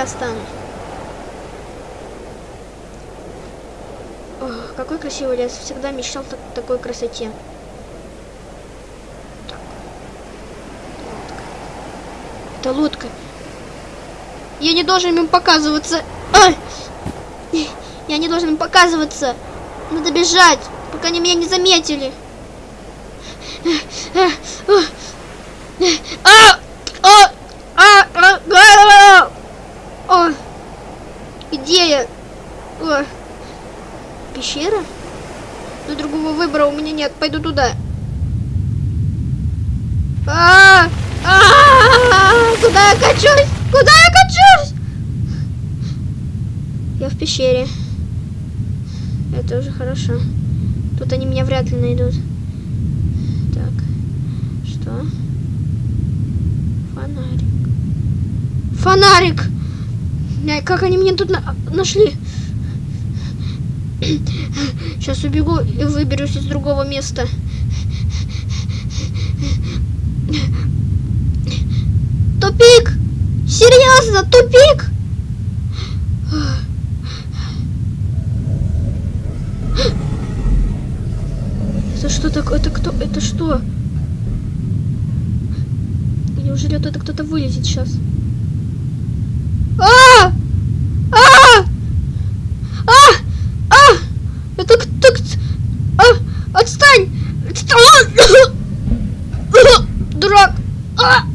я останусь. Ох, какой красивый лес. Всегда мечтал так, такой красоте. Так. Лодка. Это лодка. Я не должен им показываться. Ай! Я не должен им показываться. Надо бежать, пока они меня не заметили. А! А! А! А! А! О! Где я? О! Пещера? Но другого выбора у меня нет. Пойду туда. А! А! Куда я качусь? Куда я качусь? Я в пещере. Это уже хорошо. Тут они меня вряд ли найдут. Так. Что? Фонарик. Фонарик! Ай, Как они меня тут на- нашли? Сейчас убегу и выберусь из другого места. Тупик! Серьезно, тупик! Это что такое? Это кто? Это что? Неужели это кто-то вылезет сейчас? А! А! А! А! Это кто? кто- А!